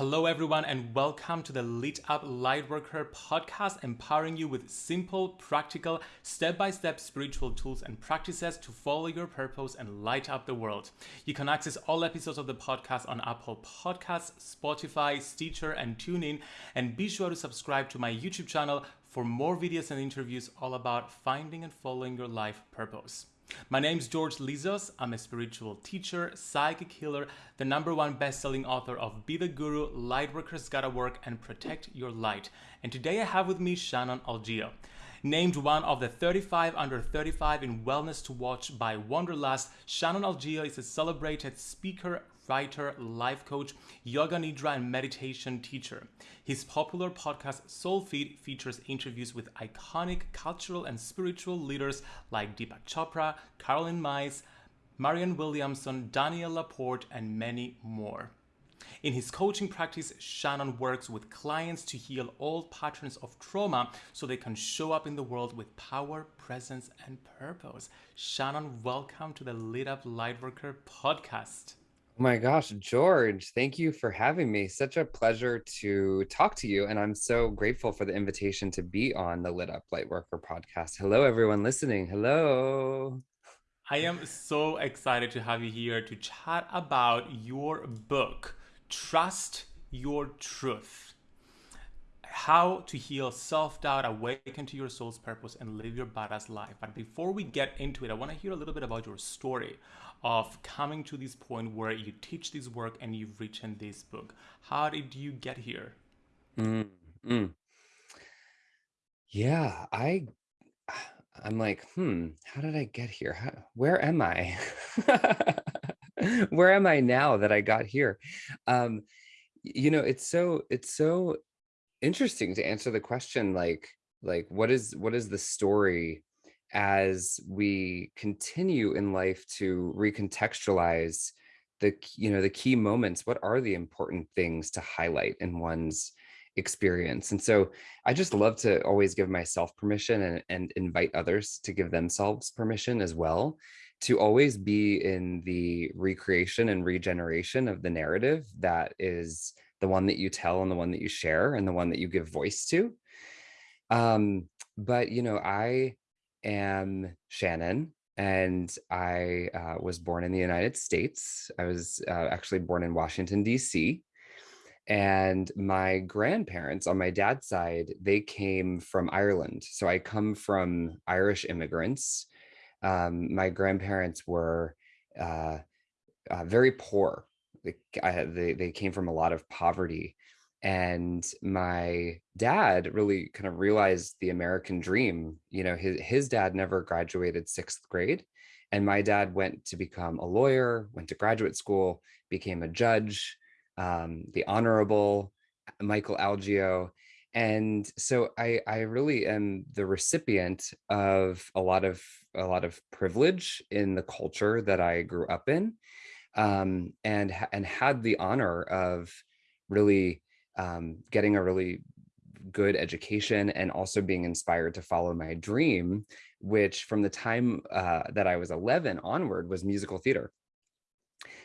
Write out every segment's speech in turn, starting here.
Hello, everyone, and welcome to the Lit Up Lightworker podcast, empowering you with simple, practical, step by step spiritual tools and practices to follow your purpose and light up the world. You can access all episodes of the podcast on Apple Podcasts, Spotify, Stitcher, and TuneIn. And be sure to subscribe to my YouTube channel for more videos and interviews all about finding and following your life purpose. My name is George Lizos. I'm a spiritual teacher, psychic healer, the number one best-selling author of Be the Guru, Lightworkers Gotta Work, and Protect Your Light. And today I have with me Shannon Algeo. Named one of the 35 under 35 in Wellness to Watch by Wanderlust, Shannon Algeo is a celebrated speaker, writer, life coach, yoga nidra, and meditation teacher. His popular podcast Soul Feed features interviews with iconic cultural and spiritual leaders like Deepak Chopra, Caroline Myss, Marianne Williamson, Danielle Laporte, and many more. In his coaching practice, Shannon works with clients to heal old patterns of trauma so they can show up in the world with power, presence, and purpose. Shannon, welcome to the Lit Up Lightworker podcast. My gosh, George, thank you for having me. Such a pleasure to talk to you. And I'm so grateful for the invitation to be on the Lit Up Lightworker podcast. Hello, everyone listening. Hello. I am so excited to have you here to chat about your book, Trust Your Truth. How to heal self doubt, awaken to your soul's purpose, and live your badass life. But before we get into it, I want to hear a little bit about your story of coming to this point where you teach this work and you've written this book. How did you get here? Mm, mm. Yeah, I I'm like, hmm, how did I get here? How, where am I? where am I now that I got here? Um, you know, it's so it's so interesting to answer the question like like what is what is the story as we continue in life to recontextualize the you know the key moments? What are the important things to highlight in one's experience? And so i just love to always give myself permission and, and invite others to give themselves permission as well to always be in the recreation and regeneration of the narrative that is the one that you tell and the one that you share and the one that you give voice to um but you know i am Shannon and I uh, was born in the United States. I was uh, actually born in Washington, D.C. And my grandparents on my dad's side, they came from Ireland. So I come from Irish immigrants. Um, my grandparents were uh, uh very poor. They, I, they, they came from a lot of poverty and my dad really kind of realized the american dream you know his, his dad never graduated sixth grade and my dad went to become a lawyer went to graduate school became a judge um, the honorable michael Algeo. and so i i really am the recipient of a lot of a lot of privilege in the culture that i grew up in um, and and had the honor of really um, getting a really good education and also being inspired to follow my dream, which from the time uh, that I was 11 onward was musical theater.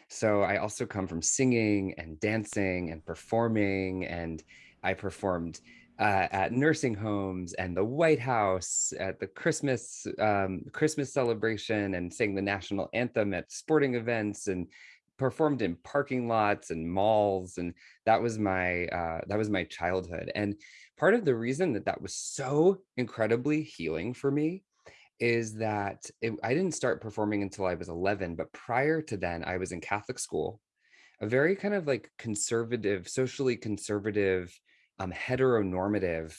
So I also come from singing and dancing and performing and I performed uh, at nursing homes and the White House at the Christmas um, Christmas celebration and sang the national anthem at sporting events and performed in parking lots and malls and that was my uh, that was my childhood. And part of the reason that that was so incredibly healing for me is that it, I didn't start performing until I was 11 but prior to then I was in Catholic school a very kind of like conservative socially conservative um, heteronormative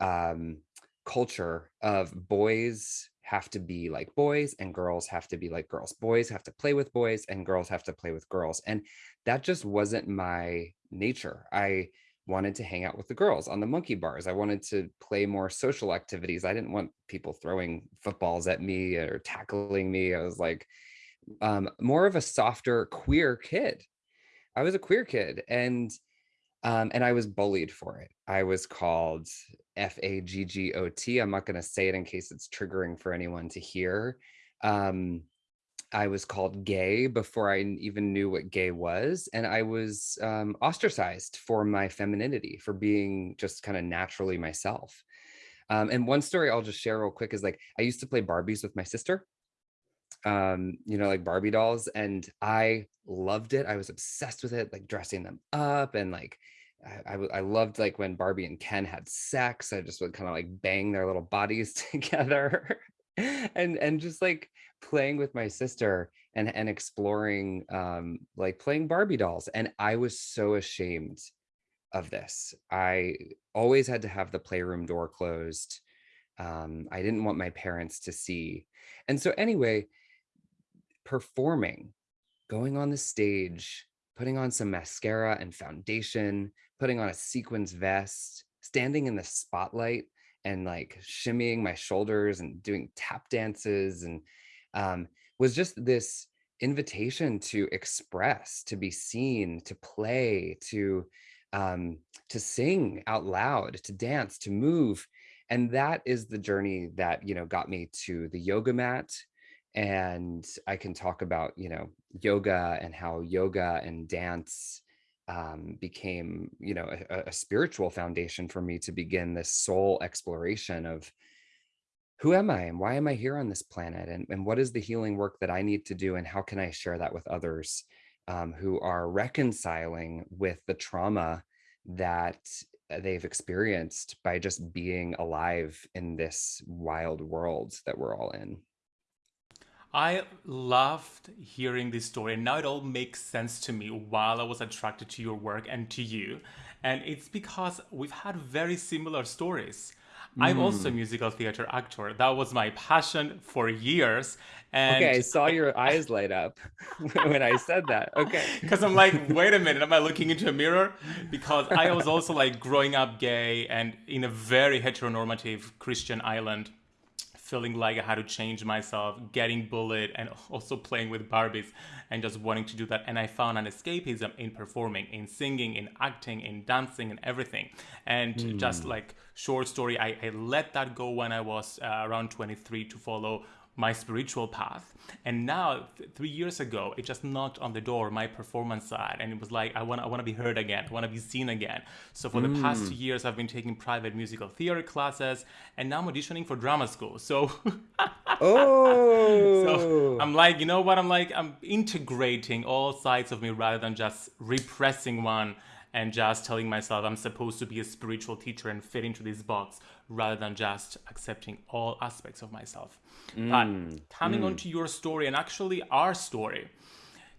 um, culture of boys have to be like boys and girls have to be like girls. Boys have to play with boys and girls have to play with girls. And that just wasn't my nature. I wanted to hang out with the girls on the monkey bars. I wanted to play more social activities. I didn't want people throwing footballs at me or tackling me. I was like um, more of a softer queer kid. I was a queer kid and um, and I was bullied for it. I was called F-A-G-G-O-T. I'm not going to say it in case it's triggering for anyone to hear. Um, I was called gay before I even knew what gay was, and I was um, ostracized for my femininity, for being just kind of naturally myself. Um, and one story I'll just share real quick is like I used to play Barbies with my sister, um, you know, like Barbie dolls, and I loved it. I was obsessed with it, like dressing them up and like I, I, loved like when Barbie and Ken had sex. I just would kind of like bang their little bodies together and and just like playing with my sister and and exploring um like playing Barbie dolls. And I was so ashamed of this. I always had to have the playroom door closed. Um, I didn't want my parents to see. And so anyway, performing, going on the stage, putting on some mascara and foundation, putting on a sequins vest, standing in the spotlight and like shimmying my shoulders and doing tap dances and um, was just this invitation to express, to be seen, to play, to um, to sing out loud, to dance, to move. And that is the journey that, you know, got me to the yoga mat. And I can talk about, you know, yoga and how yoga and dance um, became, you know, a, a spiritual foundation for me to begin this soul exploration of who am I and why am I here on this planet? And, and what is the healing work that I need to do? And how can I share that with others um, who are reconciling with the trauma that uh, they've experienced by just being alive in this wild world that we're all in? I loved hearing this story, and now it all makes sense to me while I was attracted to your work and to you. And it's because we've had very similar stories. I'm also a Mm. musical theater actor. That was my passion for years. Okay, I saw your eyes light up when I said that. Okay. because I'm like, wait a minute, am I looking into a mirror? Because I was also like growing up gay and in a very heteronormative Christian island feeling like I had to change myself, getting bullied, and also playing with Barbies and just wanting to do that. And I found an escapism in performing, in singing, in acting, in dancing, and everything. And just Mm. like short story, I, I let that go when I was uh, around 23 to follow my spiritual path. And now th- three years ago it just knocked on the door my performance side. And it was like i want i want to be heard again. I want to be seen again. So for the past two Mm. years i've been taking private musical theater classes. And now i'm auditioning for drama school. So so Oh. i'm like you know what? I'm like i'm integrating all sides of me rather than just repressing one and just telling myself i'm supposed to be a spiritual teacher and fit into this box rather than just accepting all aspects of myself but Mm. coming on Mm. to your story and actually our story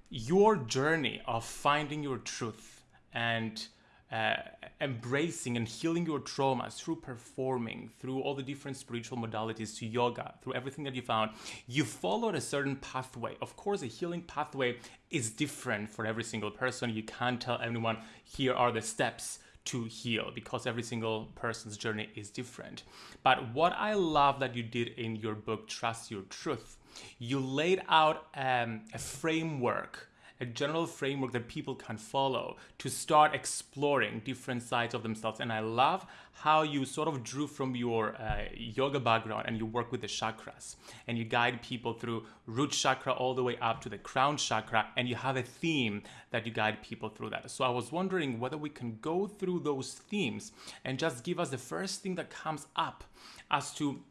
your journey of finding your truth and uh, embracing and healing your traumas through performing, through all the different spiritual modalities to yoga, through everything that you found, you followed a certain pathway. Of course, a healing pathway is different for every single person. You can't tell anyone, here are the steps to heal because every single person's journey is different. But what I love that you did in your book, Trust Your Truth, you laid out um, a framework, a general framework that people can follow to start exploring different sides of themselves. And I love how you sort of drew from your uh, yoga background and you work with the chakras and you guide people through root chakra all the way up to the crown chakra and you have a theme that you guide people through that. So I was wondering whether we can go through those themes and just give us the first thing that comes up as to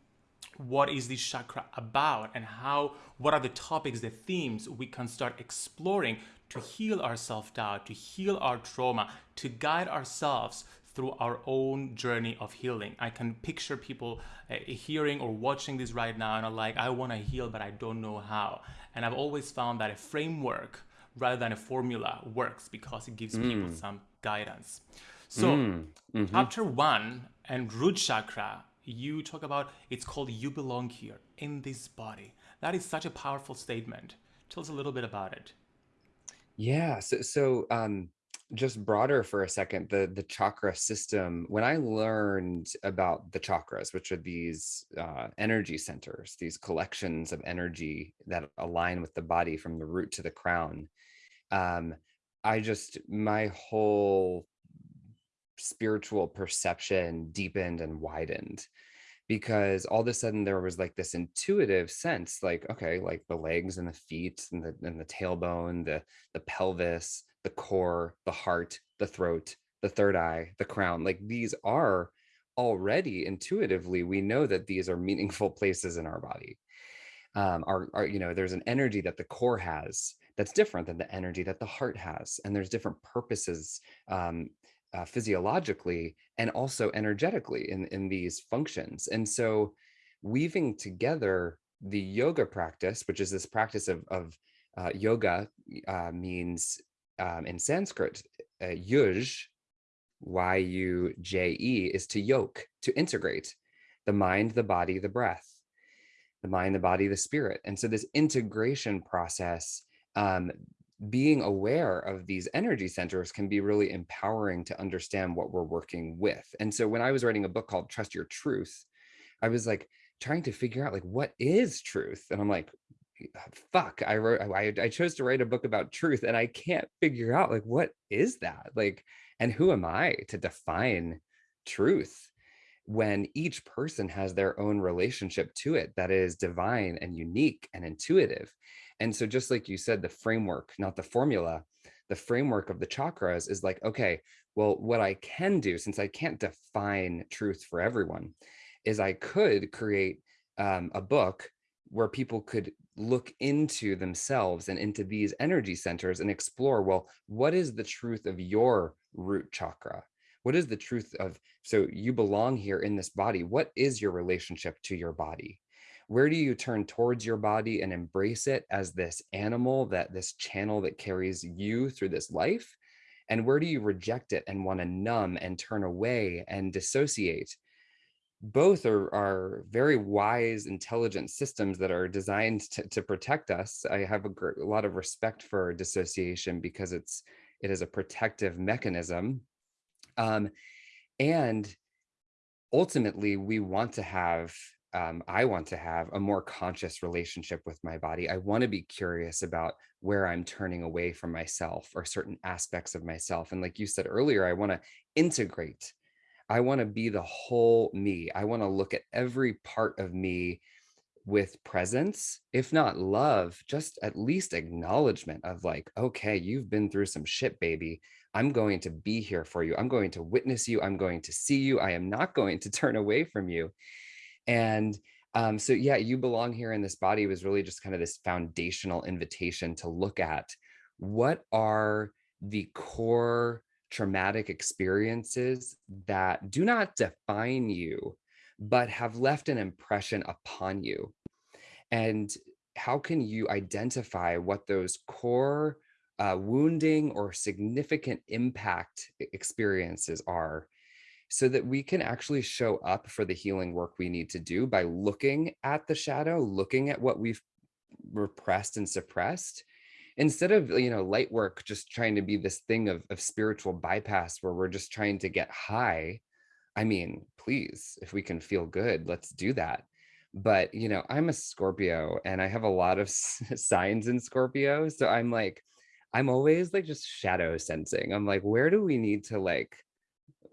what is this chakra about and how what are the topics the themes we can start exploring to heal our self-doubt to heal our trauma to guide ourselves through our own journey of healing i can picture people uh, hearing or watching this right now and are like i want to heal but i don't know how and i've always found that a framework rather than a formula works because it gives people Mm. some guidance so Mm. Mhm. chapter one and root chakra you talk about it's called you belong here in this body that is such a powerful statement tell us a little bit about it Yeah. So, so um, just broader for a second, the the chakra system. When I learned about the chakras, which are these uh, energy centers, these collections of energy that align with the body from the root to the crown, um, I just my whole spiritual perception deepened and widened because all of a sudden there was like this intuitive sense like okay like the legs and the feet and the and the tailbone the the pelvis the core the heart the throat the third eye the crown like these are already intuitively we know that these are meaningful places in our body. Um our, our you know there's an energy that the core has that's different than the energy that the heart has and there's different purposes um uh, physiologically and also energetically in, in these functions. And so weaving together the yoga practice, which is this practice of, of uh, yoga uh, means um, in Sanskrit, uh, yuj, Y-U-J-E, is to yoke, to integrate the mind, the body, the breath, the mind, the body, the spirit. And so this integration process um, being aware of these energy centers can be really empowering to understand what we're working with. And so when I was writing a book called Trust Your Truth, I was like trying to figure out like what is truth? And I'm like, uh, fuck, I wrote I, I chose to write a book about truth and I can't figure out like what is that? Like, and who am I to define truth? when each person has their own relationship to it that is divine and unique and intuitive. And so just like you said, the framework, not the formula, the framework of the chakras is like, okay, well, what I can do, since I can't define truth for everyone, is I could create um, a book where people could look into themselves and into these energy centers and explore, well, what is the truth of your root chakra? What is the truth of, so you belong here in this body. What is your relationship to your body? Where do you turn towards your body and embrace it as this animal that this channel that carries you through this life? And where do you reject it and want to numb and turn away and dissociate? Both are, are very wise intelligent systems that are designed to, to protect us. I have a, a lot of respect for dissociation because it's it is a protective mechanism. Um, and ultimately we want to have um, I want to have a more conscious relationship with my body. I want to be curious about where I'm turning away from myself or certain aspects of myself. And like you said earlier, I want to integrate. I want to be the whole me. I want to look at every part of me with presence, if not love, just at least acknowledgement of like, okay, you've been through some shit, baby. I'm going to be here for you. I'm going to witness you. I'm going to see you. I am not going to turn away from you. And um, so, yeah, you belong here in this body was really just kind of this foundational invitation to look at what are the core traumatic experiences that do not define you, but have left an impression upon you. And how can you identify what those core uh, wounding or significant impact experiences are so that we can actually show up for the healing work we need to do by looking at the shadow, looking at what we've repressed and suppressed, instead of, you know, light work just trying to be this thing of, of spiritual bypass where we're just trying to get high. I mean, please, if we can feel good, let's do that. But, you know, I'm a Scorpio and I have a lot of signs in Scorpio. So I'm like, I'm always like just shadow sensing. I'm like, where do we need to like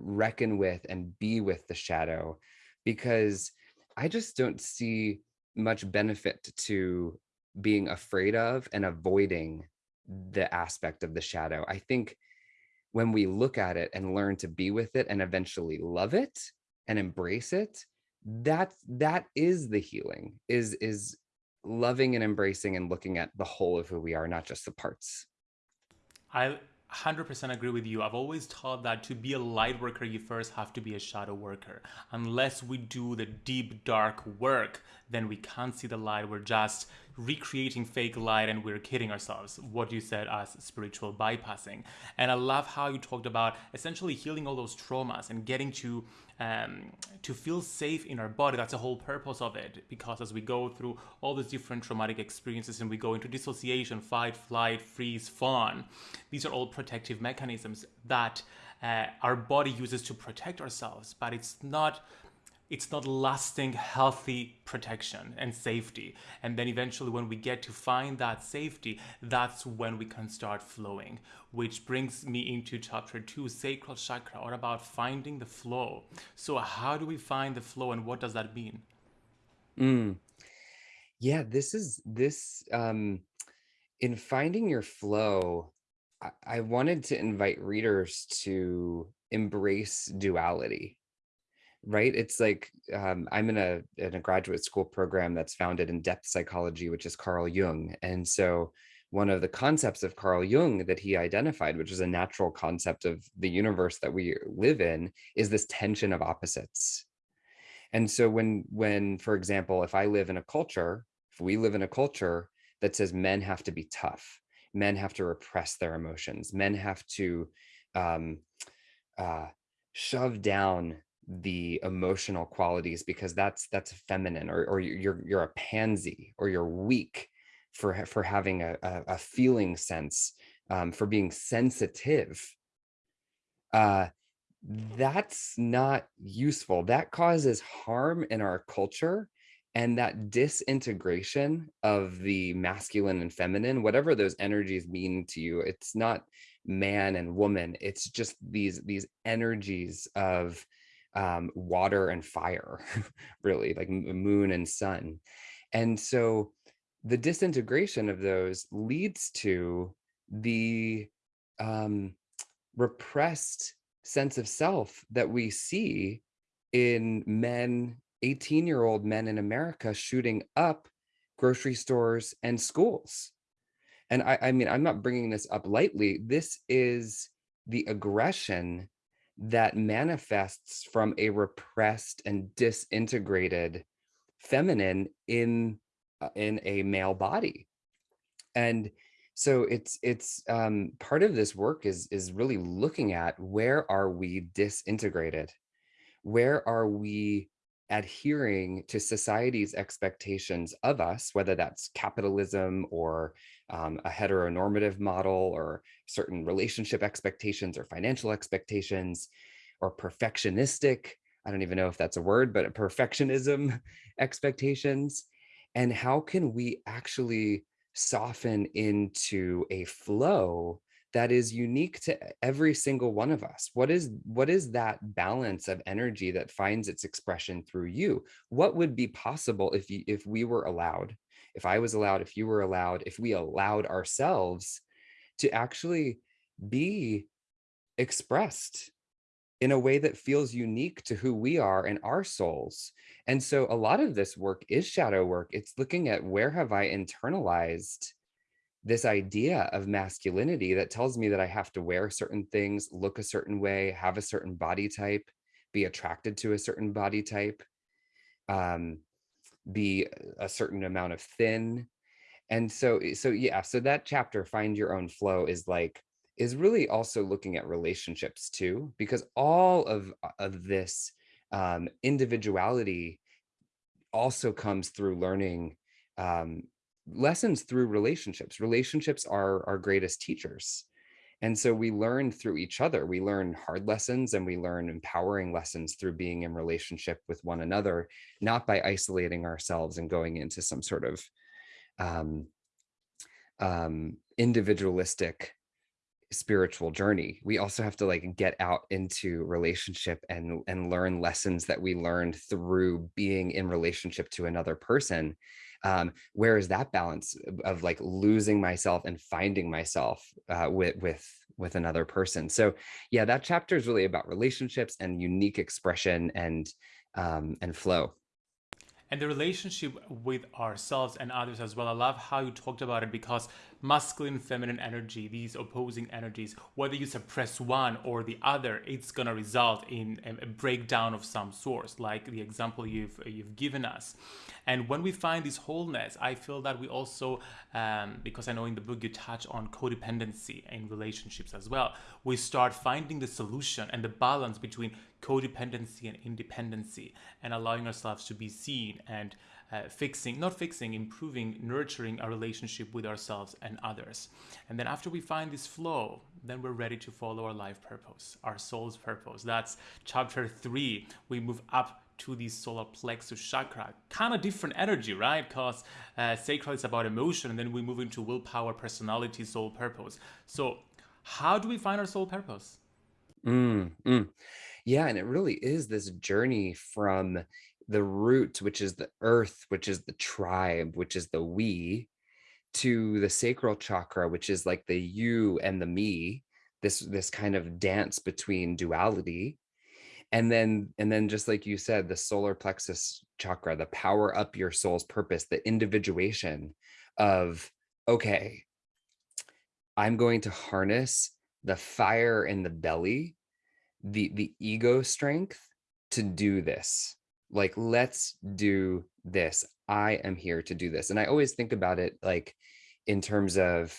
reckon with and be with the shadow because I just don't see much benefit to being afraid of and avoiding the aspect of the shadow. I think when we look at it and learn to be with it and eventually love it and embrace it, that that is the healing is is loving and embracing and looking at the whole of who we are, not just the parts. I 100% agree with you. I've always taught that to be a light worker, you first have to be a shadow worker. Unless we do the deep, dark work, then we can't see the light. We're just recreating fake light and we're kidding ourselves. What you said as spiritual bypassing. And I love how you talked about essentially healing all those traumas and getting to um, to feel safe in our body. That's the whole purpose of it. Because as we go through all these different traumatic experiences and we go into dissociation, fight, flight, freeze, fawn, these are all protective mechanisms that uh, our body uses to protect ourselves. But it's not it's not lasting healthy protection and safety. And then eventually when we get to find that safety that's when we can start flowing which brings me into chapter 2 sacral chakra what about finding the flow. So how do we find the flow and what does that mean? Mm. yeah this is this um in finding your flow I, I wanted to invite readers to embrace duality right? It's like um, i'm in a in a graduate school program that's founded in depth psychology which is carl jung and so one of the concepts of carl jung that he identified which is a natural concept of the universe that we live in is this tension of opposites. And so when when for example if i live in a culture if we live in a culture that says men have to be tough men have to repress their emotions men have to um, uh, shove down the emotional qualities because that's that's feminine or, or you're you're a pansy or you're weak for for having a, a, feeling sense um, for being sensitive uh, that's not useful. That causes harm in our culture and that disintegration of the masculine and feminine whatever those energies mean to you it's not man and woman it's just these these energies of um, water and fire, really, like moon and sun. And so the disintegration of those leads to the um, repressed sense of self that we see in men, 18 year old men in America shooting up grocery stores and schools. And I, I mean, I'm not bringing this up lightly. This is the aggression that manifests from a repressed and disintegrated feminine in uh, in a male body. And so it's it's um part of this work is is really looking at where are we disintegrated? Where are we adhering to society's expectations of us, whether that's capitalism or um, a heteronormative model or certain relationship expectations or financial expectations or perfectionistic, I don't even know if that's a word, but perfectionism expectations. And how can we actually soften into a flow that is unique to every single one of us what is what is that balance of energy that finds its expression through you what would be possible if you if we were allowed if i was allowed if you were allowed if we allowed ourselves to actually be expressed in a way that feels unique to who we are and our souls. And so a lot of this work is shadow work. It's looking at where have i internalized this idea of masculinity that tells me that I have to wear certain things, look a certain way, have a certain body type, be attracted to a certain body type, um, be a certain amount of thin. And so, eh, so yeah, so that chapter, find your own flow is like, is really also looking at relationships too, because all of, uh, of this um, individuality also comes through learning um, lessons through relationships. Relationships are our greatest teachers. And so we learn through each other. We learn hard lessons and we learn empowering lessons through being in relationship with one another, not by isolating ourselves and going into some sort of um, um, individualistic spiritual journey. We also have to like get out into relationship and and learn lessons that we learned through being in relationship to another person um, where is that balance of like losing myself and finding myself uh, with with with another person so yeah that chapter is really about relationships and unique expression and um, and flow and the relationship with ourselves and others as well. I love how you talked about it because masculine feminine energy, these opposing energies, whether you suppress one or the other, it's gonna result in a breakdown of some source, like the example you've you've given us. And when we find this wholeness, I feel that we also, um, because I know in the book you touch on codependency in relationships as well, we start finding the solution and the balance between codependency and independency and allowing ourselves to be seen and uh, fixing, not fixing, improving, nurturing our relationship with ourselves and others. And then after we find this flow, then we're ready to follow our life purpose, our soul's purpose. That's chapter three. We move up to the solar plexus chakra. Kind of different energy, right? Because uh, sacral is about emotion, and then we move into willpower, personality, soul purpose. So, how do we find our soul purpose? Mm, mm. Yeah, and it really is this journey from the root, which is the earth, which is the tribe, which is the we, to the sacral chakra, which is like the you and the me, this this kind of dance between duality. And then and then just like you said, the solar plexus chakra, the power up your soul's purpose, the individuation of okay, I'm going to harness the fire in the belly, the the ego strength to do this. Like let's do this. I am here to do this. And I always think about it like in terms of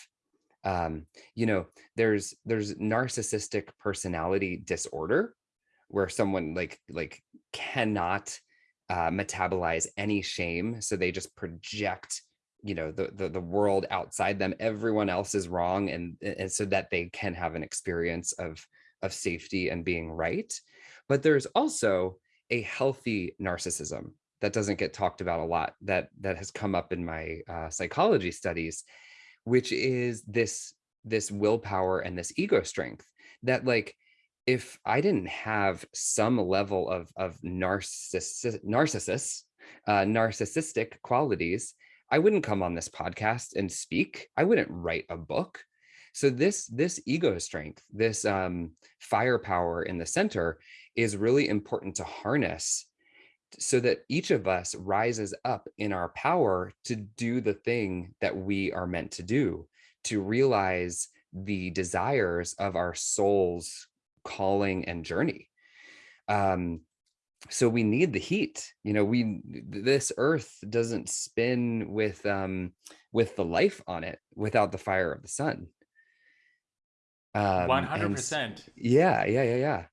um, you know, there's there's narcissistic personality disorder where someone like like cannot uh, metabolize any shame, so they just project you know the, the the world outside them everyone else is wrong and and so that they can have an experience of of safety and being right but there's also a healthy narcissism that doesn't get talked about a lot that that has come up in my uh, psychology studies which is this this willpower and this ego strength that like if I didn't have some level of of narcissus narcissus uh, narcissistic qualities, I wouldn't come on this podcast and speak. I wouldn't write a book. So this this ego strength, this um, firepower in the center is really important to harness so that each of us rises up in our power to do the thing that we are meant to do, to realize the desires of our soul's calling and journey. Um, so we need the heat, you know, we, this earth doesn't spin with, um, with the life on it without the fire of the sun. Um, 100%. Yeah, yeah, yeah, yeah.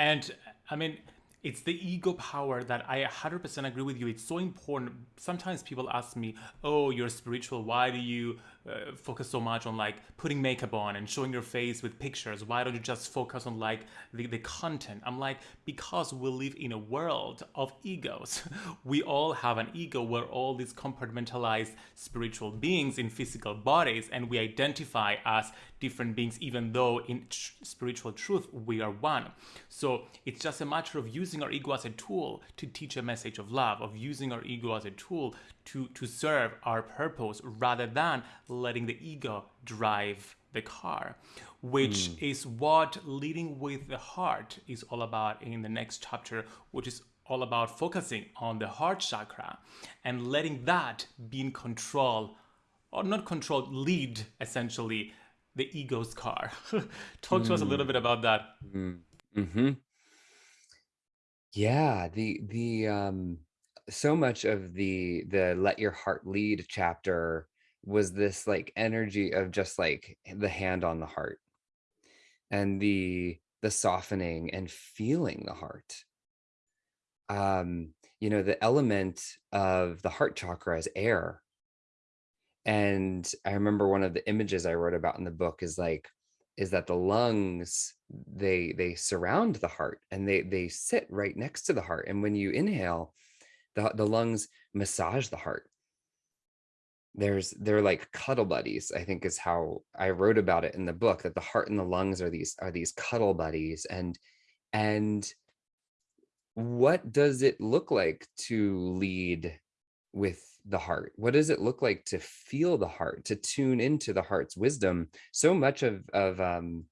And I mean, it's the ego power that I 100% agree with you. It's so important. Sometimes people ask me, "Oh, you're spiritual. Why do you uh, focus so much on like putting makeup on and showing your face with pictures? Why don't you just focus on like the, the content?" I'm like, "Because we live in a world of egos. we all have an ego. We're all these compartmentalized spiritual beings in physical bodies, and we identify as different beings, even though in tr spiritual truth we are one. So it's just a matter of using our ego as a tool to teach a message of love, of using our ego as a tool to, to serve our purpose rather than letting the ego drive the car, which mm. is what leading with the heart is all about in the next chapter, which is all about focusing on the heart chakra and letting that be in control or not control, lead essentially the ego's car. Talk mm. to us a little bit about that. Mm. hmm Yeah, the the um so much of the the let your heart lead chapter was this like energy of just like the hand on the heart and the the softening and feeling the heart. Um you know the element of the heart chakra is air. And i remember one of the images i wrote about in the book is like is that the lungs they they surround the heart and they they sit right next to the heart. And when you inhale the, the lungs massage the heart. There's they're like cuddle buddies i think is how i wrote about it in the book that the heart and the lungs are these are these cuddle buddies and and what does it look like to lead with the heart? What does it look like to feel the heart to tune into the heart's wisdom? So much of of um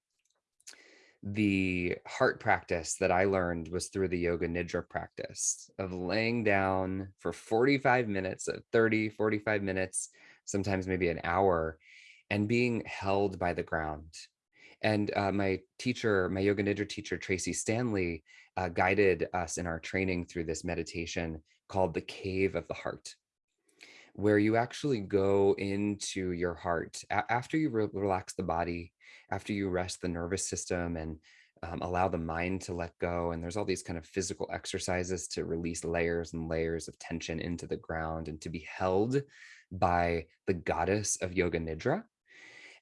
the heart practice that I learned was through the yoga nidra practice of laying down for 45 minutes, uh, 30, 45 minutes, sometimes maybe an hour, and being held by the ground. And uh, my teacher, my yoga nidra teacher, Tracee Stanley, uh, guided us in our training through this meditation called the cave of the heart where you actually go into your heart after you re relax the body after you rest the nervous system and um, allow the mind to let go. And there's all these kind of physical exercises to release layers and layers of tension into the ground and to be held by the goddess of yoga nidra.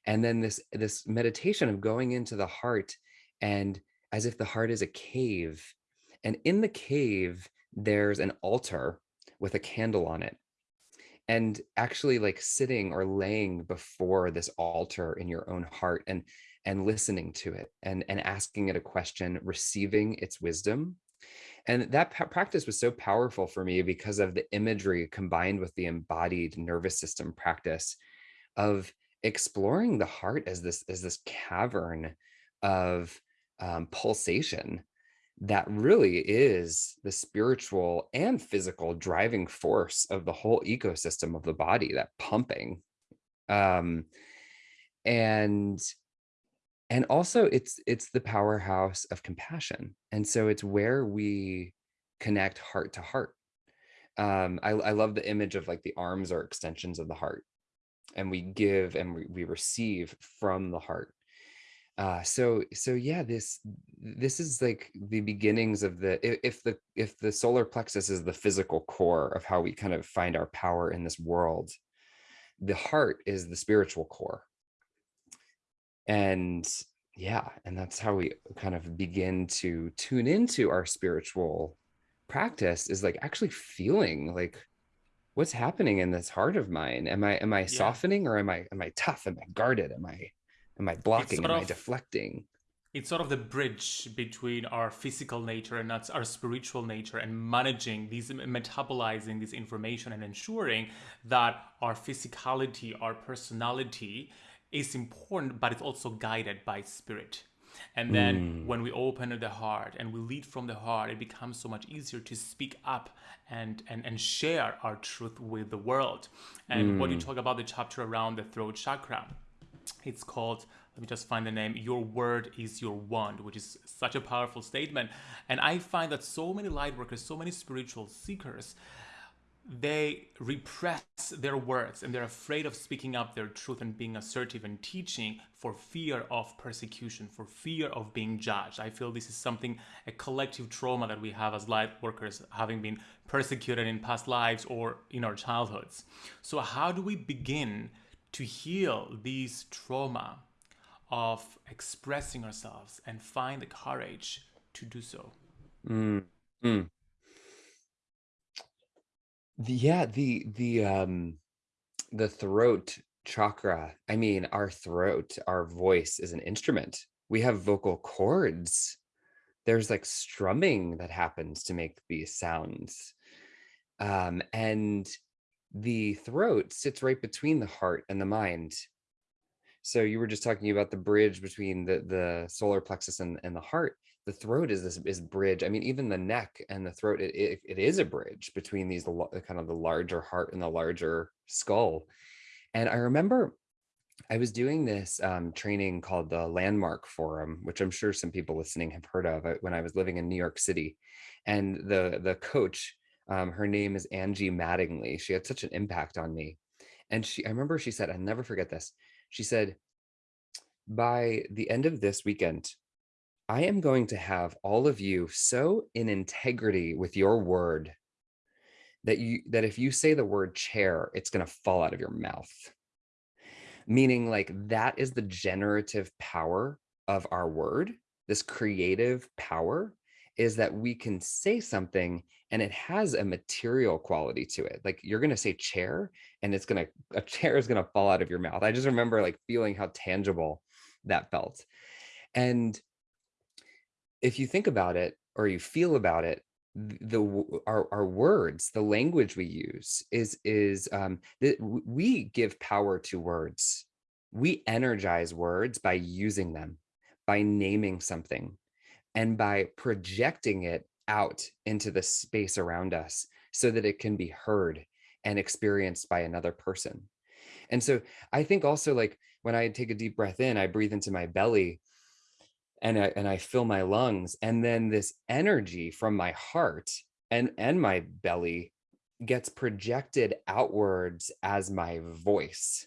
And then this, this meditation of going into the heart and as if the heart is a cave And in the cave, there's an altar with a candle on it. And actually like sitting or laying before this altar in your own heart and and listening to it and, and asking it a question, receiving its wisdom. And that practice was so powerful for me because of the imagery combined with the embodied nervous system practice of exploring the heart as this as this cavern of um, pulsation that really is the spiritual and physical driving force of the whole ecosystem of the body that pumping. Um and and also it's it's the powerhouse of compassion. And so it's where we connect heart to heart. Um I, I love the image of like the arms are extensions of the heart. And we give and we, we receive from the heart uh so so yeah this this is like the beginnings of the if the if the solar plexus is the physical core of how we kind of find our power in this world the heart is the spiritual core. And yeah and that's how we kind of begin to tune into our spiritual practice is like actually feeling like what's happening in this heart of mine? Am i am i yeah. softening or am i am i tough? Am i guarded? Am i am i blocking am of, i deflecting it's sort of the bridge between our physical nature and our spiritual nature and managing these metabolizing this information and ensuring that our physicality our personality is important, but it's also guided by spirit. And then mm. when we open the heart and we lead from the heart, it becomes so much easier to speak up and and, and share our truth with the world. And mm. what you talk about the chapter around the throat chakra, it's called let me just find the name your word is your wand which is such a powerful statement and i find that so many light workers so many spiritual seekers they repress their words and they're afraid of speaking up their truth and being assertive and teaching for fear of persecution, for fear of being judged. I feel this is something, a collective trauma that we have as light workers, having been persecuted in past lives or in our childhoods. So, how do we begin to heal these trauma of expressing ourselves and find the courage to do so? Mm. Mm. The, yeah, the the um the throat chakra. I mean, our throat, our voice is an instrument. We have vocal cords. There's like strumming that happens to make these sounds. Um, and the throat sits right between the heart and the mind. So you were just talking about the bridge between the the solar plexus and, and the heart the throat is this is bridge. I mean, even the neck and the throat, it, it, it is a bridge between these kind of the larger heart and the larger skull. And I remember I was doing this um, training called the Landmark Forum, which I'm sure some people listening have heard of uh, when I was living in New York City. And the the coach, um, her name is Angie Mattingly. She had such an impact on me. And she, I remember she said, I'll never forget this. She said, by the end of this weekend, I am going to have all of you so in integrity with your word that you that if you say the word chair, it's going to fall out of your mouth. Meaning like that is the generative power of our word. This creative power is that we can say something and it has a material quality to it. Like you're going to say chair and it's going to a chair is going to fall out of your mouth. I just remember like feeling how tangible that felt. And if you think about it or you feel about it, the our, our words the language we use is is um that we give power to words we energize words by using them by naming something and by projecting it out into the space around us so that it can be heard and experienced by another person. And so i think also like when i take a deep breath in i breathe into my belly and I, and I fill my lungs and then this energy from my heart and and my belly gets projected outwards as my voice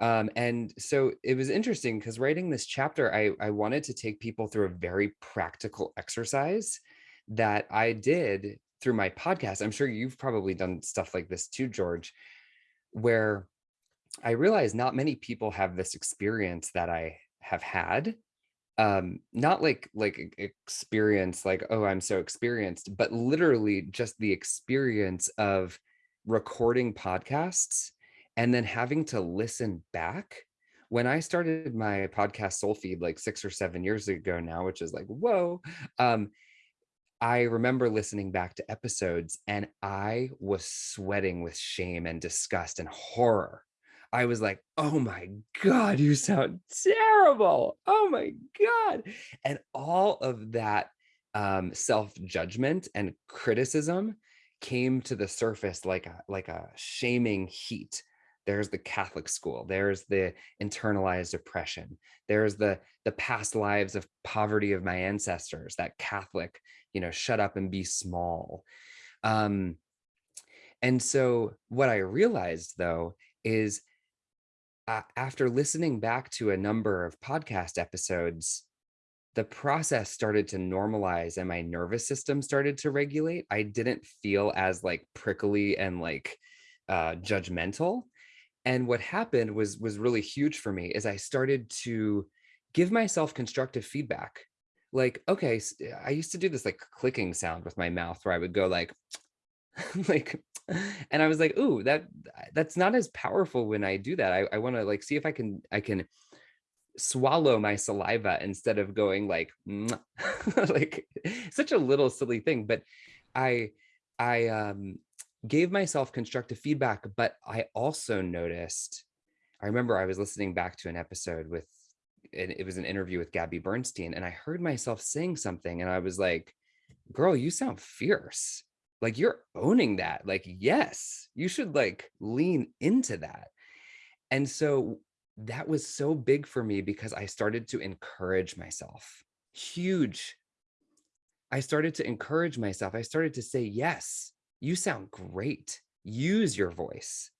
um, and so it was interesting because writing this chapter I, I wanted to take people through a very practical exercise that i did through my podcast. I'm sure you've probably done stuff like this too george where i realized not many people have this experience that i have had. Um not like like experience like oh i'm so experienced but literally just the experience of recording podcasts and then having to listen back when i started my podcast soul feed like six or seven years ago now which is like whoa um I remember listening back to episodes and I was sweating with shame and disgust and horror. I was like, "Oh my god, you sound terrible. Oh my god." And all of that um, self-judgment and criticism came to the surface like a like a shaming heat. There's the Catholic school, there's the internalized oppression, there's the the past lives of poverty of my ancestors, that Catholic you know shut up and be small. Um and so what i realized though is uh, after listening back to a number of podcast episodes the process started to normalize and my nervous system started to regulate. I didn't feel as like prickly and like uh judgmental and what happened was was really huge for me is i started to give myself constructive feedback. Like okay I used to do this like clicking sound with my mouth where i would go like like and i was like ooh that that's not as powerful when i do that. I, I want to like see if i can i can swallow my saliva instead of going like like such a little silly thing but i i um gave myself constructive feedback but i also noticed i remember i was listening back to an episode with and it was an interview with Gabby Bernstein, and I heard myself saying something, and I was like, "Girl, you sound fierce. Like you're owning that. Like, yes, you should like lean into that." And so that was so big for me because I started to encourage myself. Huge. I started to encourage myself. I started to say, "Yes, you sound great. Use your voice."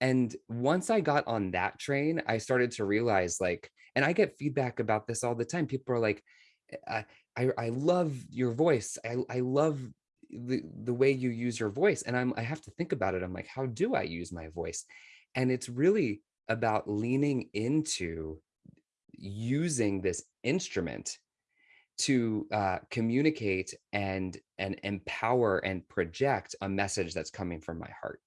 And once I got on that train, I started to realize like, and I get feedback about this all the time. People are like, eh, I, I, I love your voice. I, I love the, the way you use your voice. And I'm, I have to think about it. I'm like, how do I use my voice? And it's really about leaning into using this instrument to uh, communicate and and empower and project a message that's coming from my heart.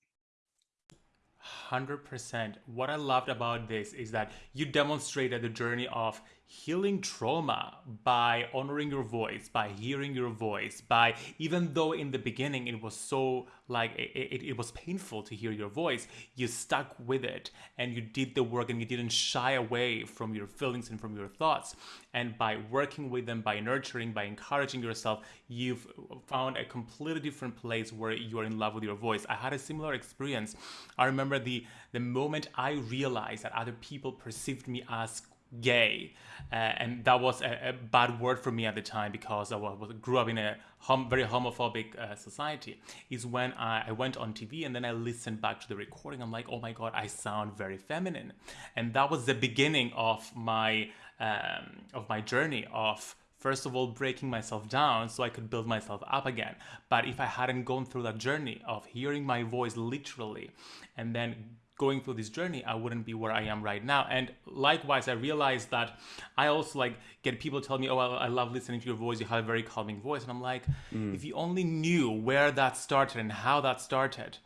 100%. What I loved about this is that you demonstrated the journey of healing trauma by honoring your voice, by hearing your voice, by even though in the beginning it was so like it, it, it was painful to hear your voice, you stuck with it and you did the work and you didn't shy away from your feelings and from your thoughts. And by working with them, by nurturing, by encouraging yourself, you've found a completely different place where you're in love with your voice. I had a similar experience. I remember the the moment I realized that other people perceived me as gay. Uh, and that was a, a, bad word for me at the time because i was, grew up in a hom- very homophobic uh, society. Is when I, I, went on tv and then i listened back to the recording. I'm like oh my god i sound very feminine. And that was the beginning of my um, of my journey of first of all breaking myself down so i could build myself up again. But if i hadn't gone through that journey of hearing my voice literally and then going through this journey, I wouldn't be where I am right now. And likewise, I realized that I also like get people tell me, "Oh, I love listening to your voice. You have a very calming voice," and I'm like, mm. if you only knew where that started and how that started.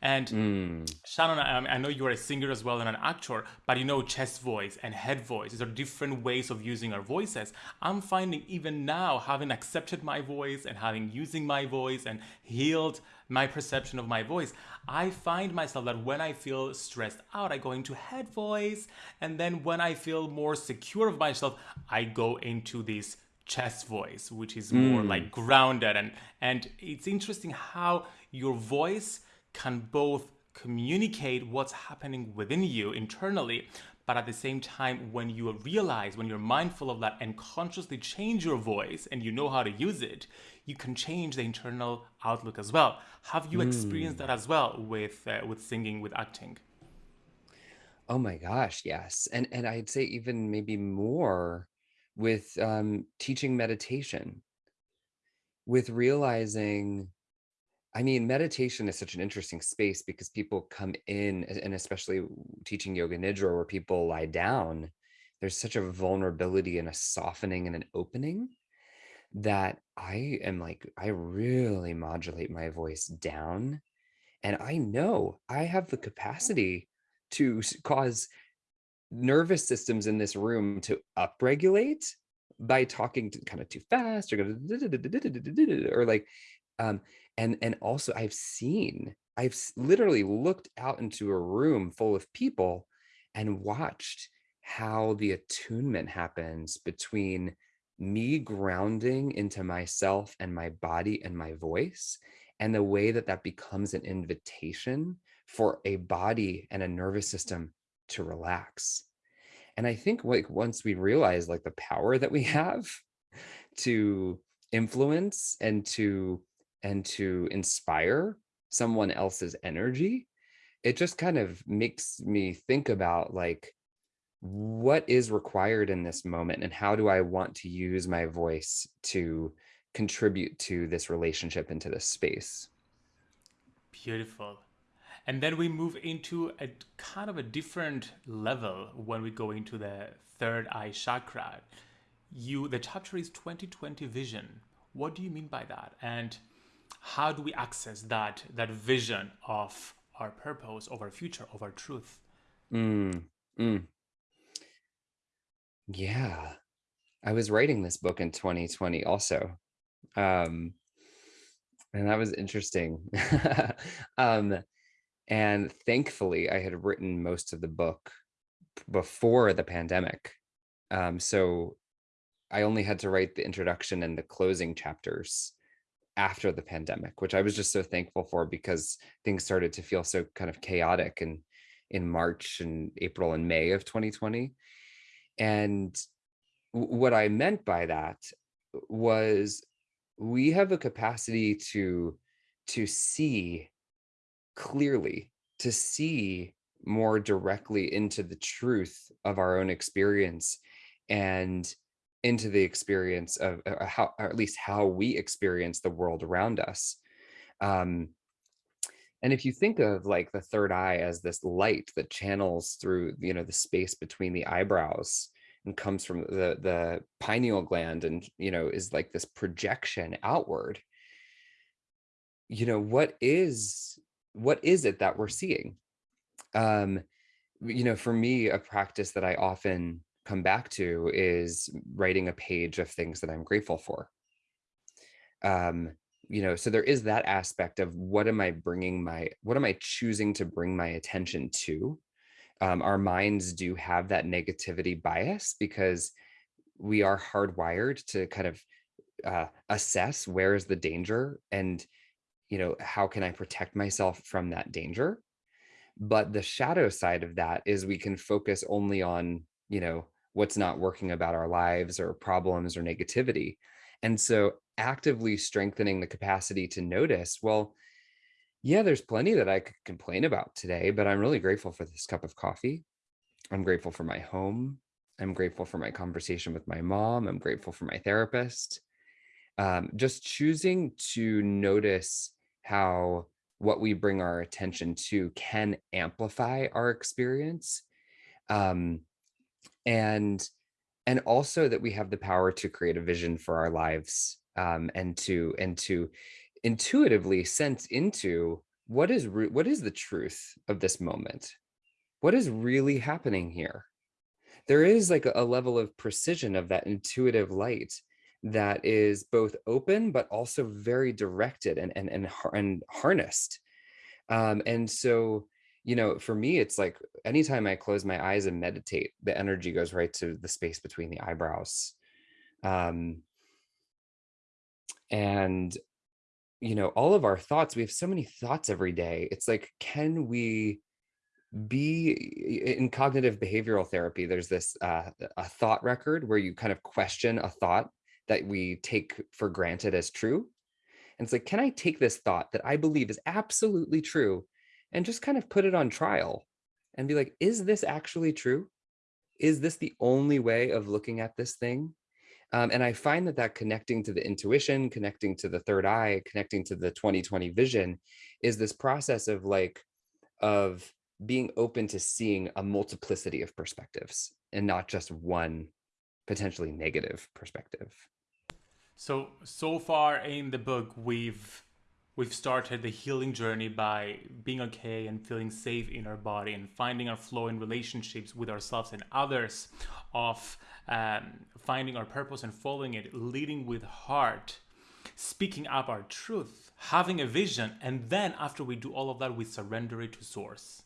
And mm. Shannon, I, I know you are a singer as well and an actor, but you know, chest voice and head voice, these are different ways of using our voices. I'm finding even now, having accepted my voice and having using my voice and healed my perception of my voice, I find myself that when I feel stressed out, I go into head voice. And then when I feel more secure of myself, I go into this chest voice, which is more mm. like grounded. And, and it's interesting how your voice can both communicate what's happening within you internally, but at the same time, when you realize, when you're mindful of that and consciously change your voice and you know how to use it, you can change the internal outlook as well. Have you experienced mm. that as well with uh, with singing, with acting? Oh my gosh, yes. And and I'd say even maybe more with um, teaching meditation, with realizing I mean, meditation is such an interesting space because people come in, and especially teaching yoga nidra, where people lie down, there's such a vulnerability and a softening and an opening that I am like, I really modulate my voice down. And I know I have the capacity to cause nervous systems in this room to upregulate by talking to kind of too fast or or like um and and also I've seen I've literally looked out into a room full of people and watched how the attunement happens between me grounding into myself and my body and my voice and the way that that becomes an invitation for a body and a nervous system to relax. And I think like once we realize like the power that we have to influence and to and to inspire someone else's energy, it just kind of makes me think about like what is required in this moment and how do I want to use my voice to contribute to this relationship into this space. Beautiful. And then we move into a kind of a different level when we go into the third eye chakra. You the chapter is 2020 vision. What do you mean by that? And how do we access that that vision of our purpose, of our future, of our truth? Mm, mm, yeah. I was writing this book in 2020 also. Um, and that was interesting. um, and thankfully, I had written most of the book before the pandemic. Um, so I only had to write the introduction and the closing chapters after the pandemic, which I was just so thankful for because things started to feel so kind of chaotic and in March and April and May of 2020. And what I meant by that was we have a capacity to to see clearly, to see more directly into the truth of our own experience and into the experience of uh, how or at least how we experience the world around us. Um, and if you think of like the third eye as this light that channels through, you know, the space between the eyebrows and comes from the the pineal gland and, you know, is like this projection outward, you know, what is what is it that we're seeing? Um, you know, for me, a practice that I often come back to is writing a page of things that I'm grateful for. um you know so there is that aspect of what am i bringing my what am i choosing to bring my attention to? Um, our minds do have that negativity bias because we are hardwired to kind of uh, assess where is the danger and you know how can i protect myself from that danger? But the shadow side of that is we can focus only on you know what's not working about our lives or problems or negativity and so actively strengthening the capacity to notice well yeah there's plenty that i could complain about today but i'm really grateful for this cup of coffee. I'm grateful for my home. I'm grateful for my conversation with my mom. I'm grateful for my therapist. Um, just choosing to notice how what we bring our attention to can amplify our experience um, and and also that we have the power to create a vision for our lives um, and to and to intuitively sense into what is what is the truth of this moment? What is really happening here? There is like a, a level of precision of that intuitive light that is both open but also very directed and and and, and harnessed. Um and so you know for me it's like anytime i close my eyes and meditate the energy goes right to the space between the eyebrows. Um and you know all of our thoughts we have so many thoughts every day. It's like can we be in cognitive behavioral therapy there's this uh, a thought record where you kind of question a thought that we take for granted as true. And it's like can i take this thought that i believe is absolutely true and just kind of put it on trial and be like is this actually true is this the only way of looking at this thing um, and i find that that connecting to the intuition connecting to the third eye connecting to the 2020 vision is this process of like of being open to seeing a multiplicity of perspectives and not just one potentially negative perspective. So so far in the book we've we've started the healing journey by being okay and feeling safe in our body and finding our flow in relationships with ourselves and others of um, finding our purpose and following it leading with heart speaking up our truth having a vision and then after we do all of that we surrender it to source.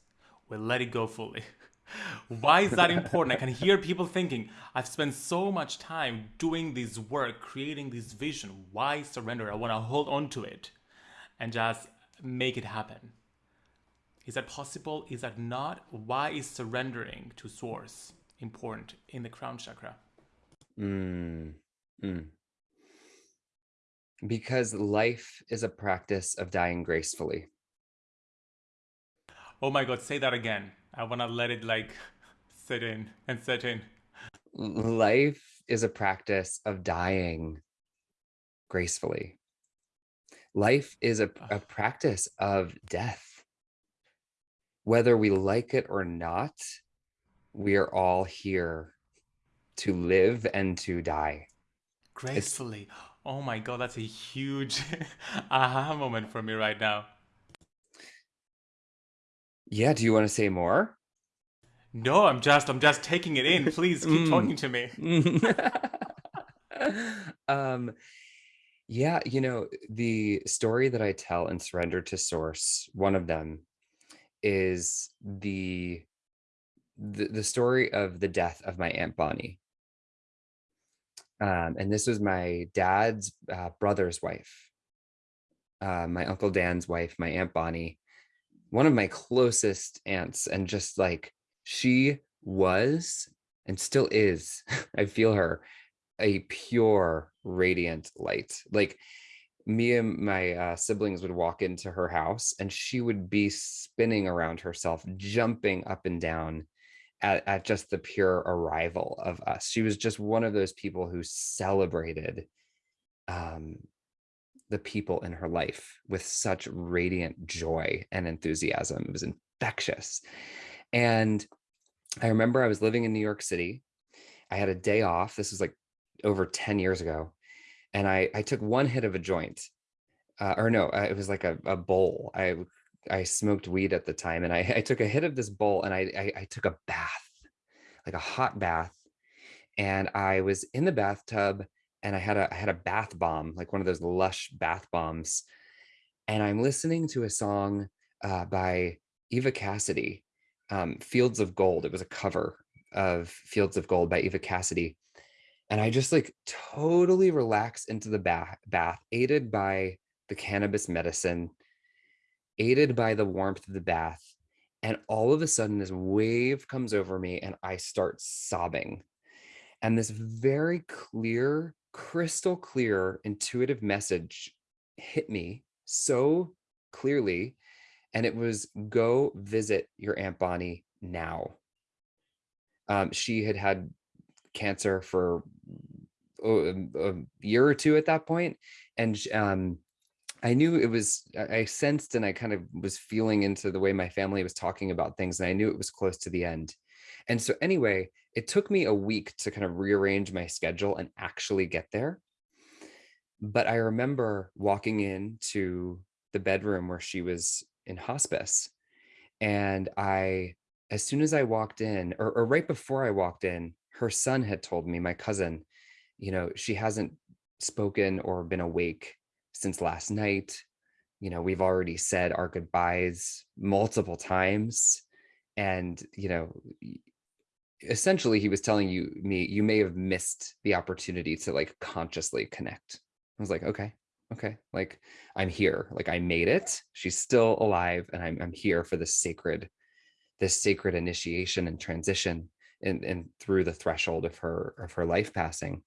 We let it go fully. Why is that important? I can hear people thinking i've spent so much time doing this work creating this vision. Why surrender? I want to hold on to it and just make it happen. Is that possible? Is that not? Why is surrendering to source important in the crown chakra? Mm, mm. Because life is a practice of dying gracefully. Oh my God, say that again. I want to let it like sit in and set in. Life is a practice of dying gracefully. Life is a, a practice of death. Whether we like it or not, we are all here to live and to die. Gracefully. It's, oh my God, that's a huge aha moment for me right now. Yeah, do you want to say more? No, I'm just I'm just taking it in. Please keep mm. talking to me. um yeah, you know, the story that I tell in Surrender to Source, one of them is the the, the story of the death of my Aunt Bonnie. Um, and this was my dad's uh, brother's wife, uh, my Uncle Dan's wife, my Aunt Bonnie, one of my closest aunts. And just like she was and still is, I feel her a pure radiant light. Like me and my uh, siblings would walk into her house and she would be spinning around herself jumping up and down at, at just the pure arrival of us. She was just one of those people who celebrated um, the people in her life with such radiant joy and enthusiasm. It was infectious. And i remember i was living in new york city. I had a day off. This was like over 10 years ago. And I, I took one hit of a joint uh, or no, uh, it was like a, a bowl. I, I smoked weed at the time and I, I took a hit of this bowl and I, I, I took a bath, like a hot bath. And I was in the bathtub and I had a, I had a bath bomb, like one of those lush bath bombs. And I'm listening to a song uh, by Eva Cassidy, um, Fields of Gold. It was a cover of Fields of Gold by Eva Cassidy and I just like totally relax into the bath, bath aided by the cannabis medicine, aided by the warmth of the bath. And all of a sudden, this wave comes over me and I start sobbing. And this very clear, crystal clear, intuitive message hit me so clearly. And it was go visit your Aunt Bonnie now. Um, she had had cancer for a, a year or two at that point, and um, I knew it was, I sensed and I kind of was feeling into the way my family was talking about things and I knew it was close to the end. And so anyway, it took me a week to kind of rearrange my schedule and actually get there. But I remember walking into the bedroom where she was in hospice. And I, as soon as I walked in, or, or right before I walked in, her son had told me, my cousin, you know, she hasn't spoken or been awake since last night. You know, we've already said our goodbyes multiple times. And, you know, essentially he was telling you me, you may have missed the opportunity to like consciously connect. I was like, okay, okay, like I'm here, like I made it. She's still alive and I'm, I'm here for this sacred, this sacred initiation and transition and, and through the threshold of her of her life passing.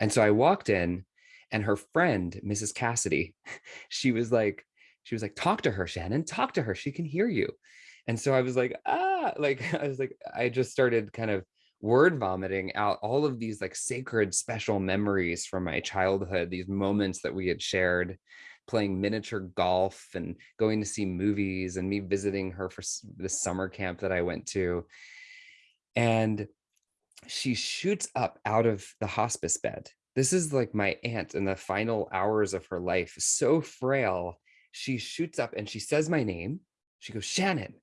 And so I walked in and her friend, Mrs. Cassidy, she was like, she was like, talk to her, Shannon, talk to her. She can hear you. And so I was like, ah, like, I was like, I just started kind of word vomiting out all of these like sacred special memories from my childhood, these moments that we had shared playing miniature golf and going to see movies and me visiting her for the summer camp that I went to. And she shoots up out of the hospice bed. This is like my aunt in the final hours of her life, so frail. She shoots up and she says my name. She goes, Shannon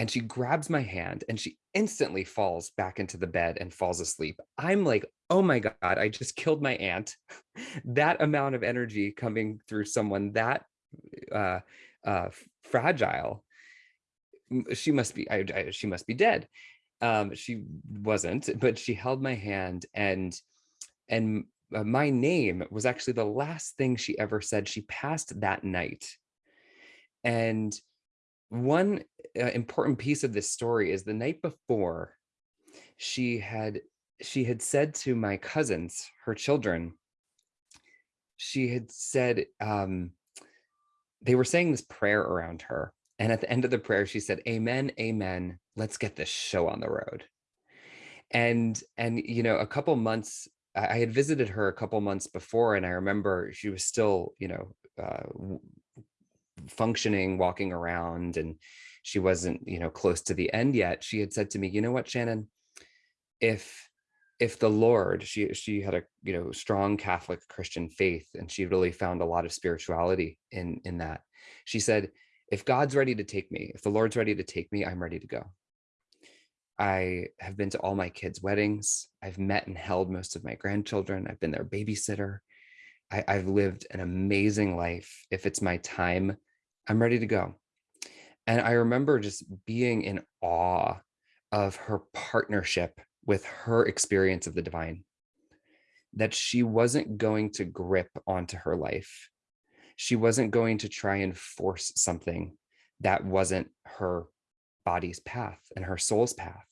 and she grabs my hand and she instantly falls back into the bed and falls asleep. I'm like, oh my God, I just killed my aunt. that amount of energy coming through someone that uh, uh, fragile, she must be, I, I, she must be dead. Um, she wasn't, but she held my hand and, and uh, my name was actually the last thing she ever said. She passed that night. And one uh, important piece of this story is the night before she had she had said to my cousins her children she had said um they were saying this prayer around her and at the end of the prayer she said amen amen let's get this show on the road. And and you know a couple months i had visited her a couple months before and i remember she was still you know uh, functioning, walking around, and she wasn't, you know, close to the end yet, she had said to me, you know what, Shannon, if if the Lord, she she had a you know strong Catholic Christian faith, and she really found a lot of spirituality in in that. She said, if God's ready to take me, if the Lord's ready to take me, I'm ready to go. I have been to all my kids' weddings. I've met and held most of my grandchildren. I've been their babysitter. I, have lived an amazing life. If it's my time I'm ready to go. And I remember just being in awe of her partnership with her experience of the divine, that she wasn't going to grip onto her life. She wasn't going to try and force something that wasn't her body's path and her soul's path.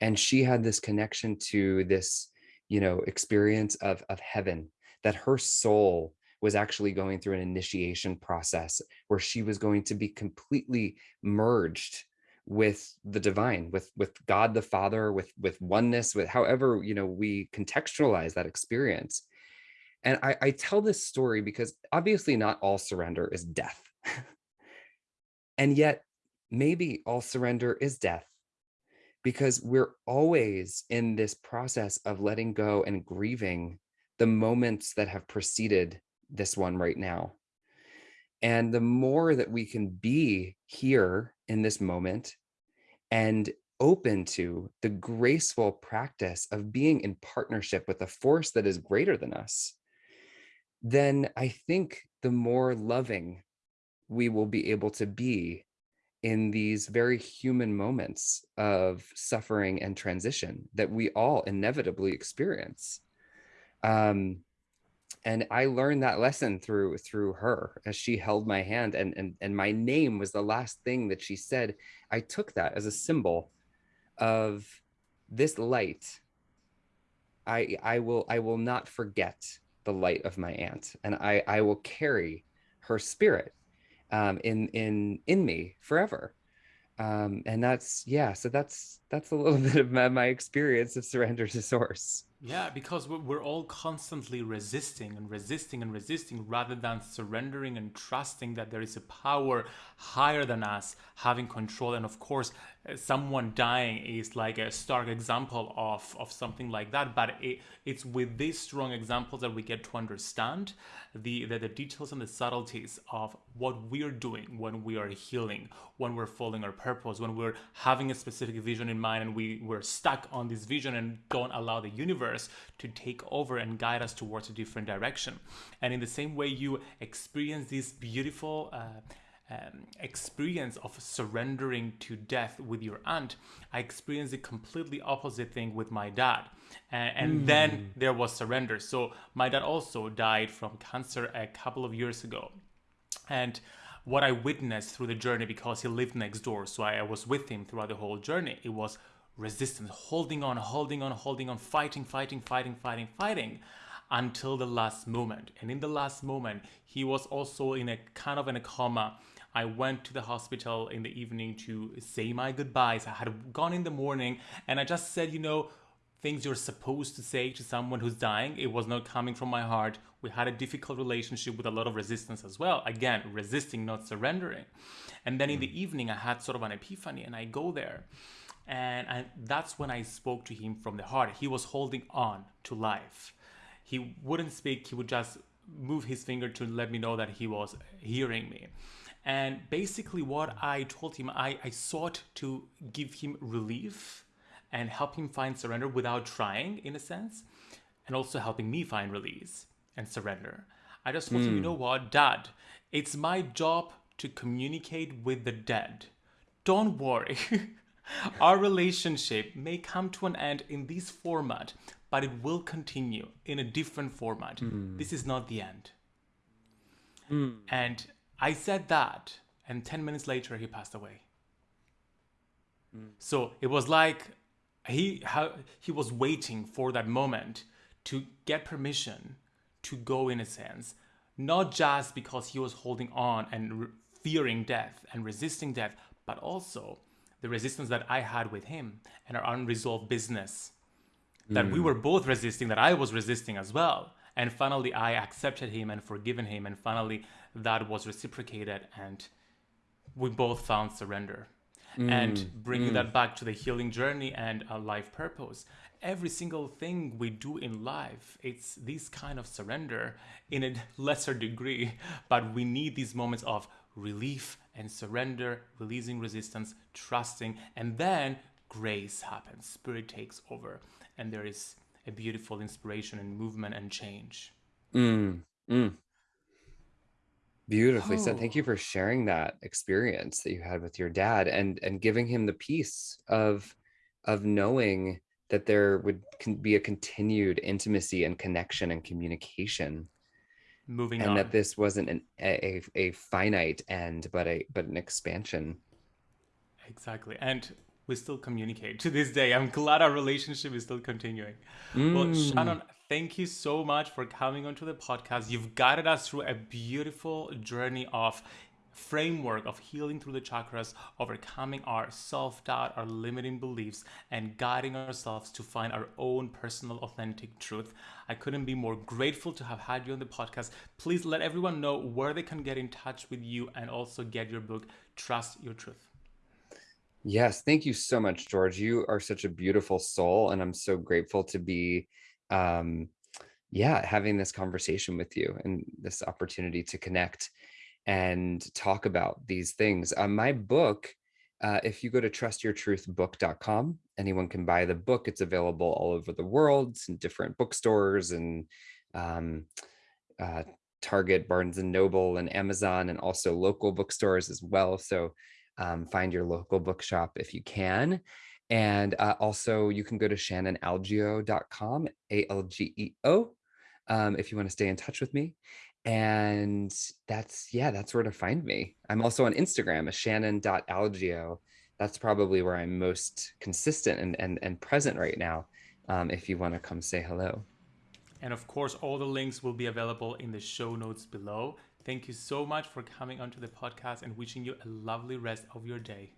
And she had this connection to this, you know, experience of, of heaven, that her soul was actually going through an initiation process where she was going to be completely merged with the divine with with god the father with with oneness with however you know we contextualize that experience and i i tell this story because obviously not all surrender is death and yet maybe all surrender is death because we're always in this process of letting go and grieving the moments that have preceded this one right now. And the more that we can be here in this moment and open to the graceful practice of being in partnership with a force that is greater than us, then I think the more loving we will be able to be in these very human moments of suffering and transition that we all inevitably experience. Um, and I learned that lesson through through her as she held my hand and and and my name was the last thing that she said. I took that as a symbol of this light. I I will I will not forget the light of my aunt and I I will carry her spirit um, in in in me forever. Um, and that's yeah. So that's that's a little bit of my, my experience of surrender to source. Yeah, because we're all constantly resisting and resisting and resisting rather than surrendering and trusting that there is a power higher than us having control. And of course, uh, someone dying is like a stark example of, of something like that. But it, it's with these strong examples that we get to understand the, the, the details and the subtleties of what we're doing when we are healing, when we're following our purpose, when we're having a specific vision in mind and we, we're stuck on this vision and don't allow the universe to take over and guide us towards a different direction. And in the same way, you experience this beautiful uh, um, experience of surrendering to death with your aunt, I experienced the completely opposite thing with my dad. And, and mm. then there was surrender. So my dad also died from cancer a couple of years ago. And what I witnessed through the journey, because he lived next door, so I, I was with him throughout the whole journey, it was resistance, holding on, holding on, holding on, fighting, fighting, fighting, fighting, fighting until the last moment. And in the last moment, he was also in a kind of in a coma. I went to the hospital in the evening to say my goodbyes. I had gone in the morning and I just said, you know, things you're supposed to say to someone who's dying. It was not coming from my heart We had a difficult relationship with a lot of resistance as well. Again, resisting, not surrendering. And then in the hmm. evening, I had sort of an epiphany, and I go there. And I, that's when I spoke to him from the heart. He was holding on to life. He wouldn't speak, he would just move his finger to let me know that he was hearing me. And basically, what I told him, I, I sought to give him relief and help him find surrender without trying, in a sense, and also helping me find release and surrender. I just told him, you hmm. know what, Dad, it's my job to communicate with the dead. Don't worry. Our relationship may come to an end in this format, but it will continue in a different format. Hmm. This is not the end. Hmm. And I said that, and 10 minutes later, he passed away. So it was like he how, he was waiting for that moment to get permission to go in a sense, not just because he was holding on and fearing death and resisting death, but also the resistance that I had with him and our unresolved business that we mm. were both resisting, that I was resisting as well. And finally, I accepted him and forgiven him, and finally, that was reciprocated, and we both found surrender. Mm. And bringing mm. that back to the healing journey and a life purpose, every single thing we do in life, it's this kind of surrender in a lesser degree, but we need these moments of relief and surrender, releasing resistance, trusting, and then grace happens. Spirit takes over, and there is a beautiful inspiration and movement and change. Mm, mm. Beautifully said. Thank Oh. you for sharing that experience that you had with your dad and and giving him the peace of of knowing that there would be a continued intimacy and connection and communication Moving and on. that this wasn't an a, a, a finite end but a but an expansion. Exactly. And we still communicate to this day. I'm glad our relationship is still continuing. Well, Mm. Shannon, thank you so much for coming onto the podcast. You've guided us through a beautiful journey of framework of healing through the chakras, overcoming our self-doubt, our limiting beliefs, and guiding ourselves to find our own personal authentic truth. I couldn't be more grateful to have had you on the podcast. Please let everyone know where they can get in touch with you and also get your book, Trust Your Truth. Yes, thank you so much, George. You are such a beautiful soul, and I'm so grateful to be, um, yeah, having this conversation with you and this opportunity to connect and talk about these things. Uh, my book, uh, if you go to trustyourtruthbook.com, anyone can buy the book. It's available all over the world in different bookstores and um, uh, Target, Barnes and Noble, and Amazon, and also local bookstores as well. So um, find your local bookshop if you can. And uh, also, you can go to shannonalgeo.com, A L G E O, um, if you want to stay in touch with me. And that's, yeah, that's where to find me. I'm also on Instagram, as shannon.algeo. That's probably where I'm most consistent and, and, and present right now. Um, if you want to come say hello. And of course, all the links will be available in the show notes below. Thank you so much for coming onto the podcast and wishing you a lovely rest of your day.